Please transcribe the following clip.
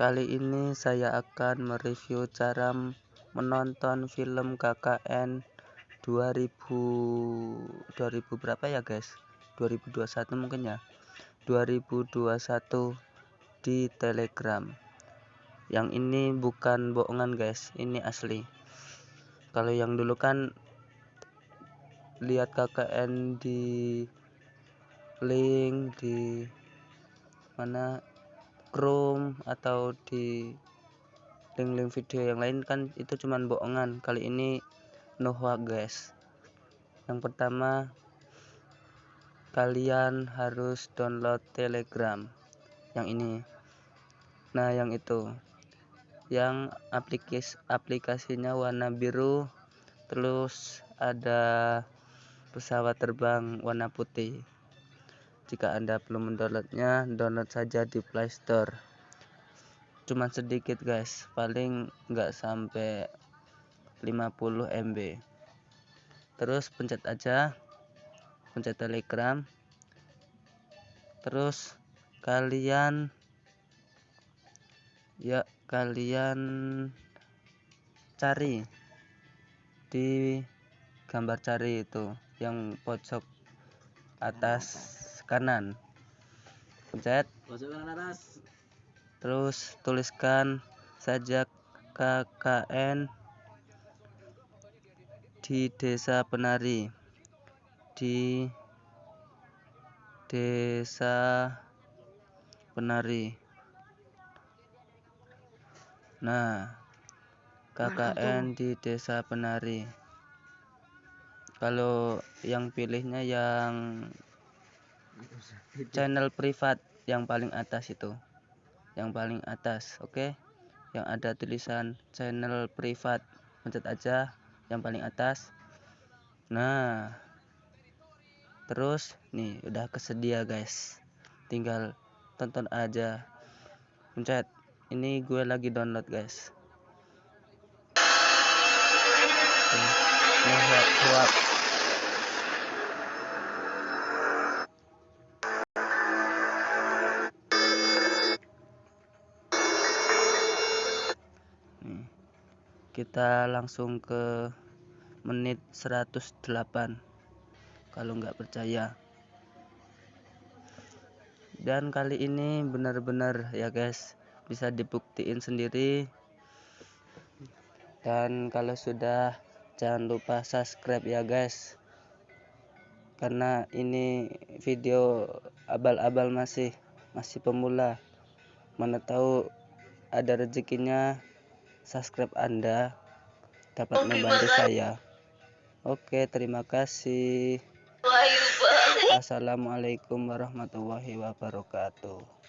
Kali ini saya akan mereview cara menonton film KKN 2000 2000 berapa ya guys? 2021 mungkin ya. 2021 di telegram. Yang ini bukan bohongan guys. Ini asli. Kalau yang dulu kan lihat KKN di link di mana Chrome atau di link-link video yang lain kan itu cuman bohongan. Kali ini no hoax guys. Yang pertama kalian harus download telegram. Yang ini. Nah yang itu. Yang aplikasi aplikasinya warna biru terus ada pesawat terbang warna putih jika Anda belum mendownloadnya, download saja di Play Store. Cuma sedikit guys, paling nggak sampai 50 MB. Terus pencet aja, pencet Telegram. Terus kalian ya kalian cari di gambar cari itu yang pojok atas kanan. Pencet. Terus tuliskan saja KKN di desa penari. Di desa penari. Nah KKN di desa penari. Kalau yang pilihnya yang channel privat yang paling atas itu. Yang paling atas oke? Okay? yang ada tulisan channel privat. Pencet aja yang paling atas. Nah terus nih udah kesedia guys. Tinggal tonton aja. Pencet. Ini gue lagi download guys. Huap, huap. Kita langsung ke menit 108 kalau nggak percaya. Dan kali ini benar-benar ya guys bisa dibuktiin sendiri. Dan kalau sudah jangan lupa subscribe ya guys. Karena ini video abal-abal masih masih pemula. Mana tahu ada rezekinya subscribe Anda dapat membantu saya. Oke, terima kasih. Assalamualaikum warahmatullahi wabarakatuh.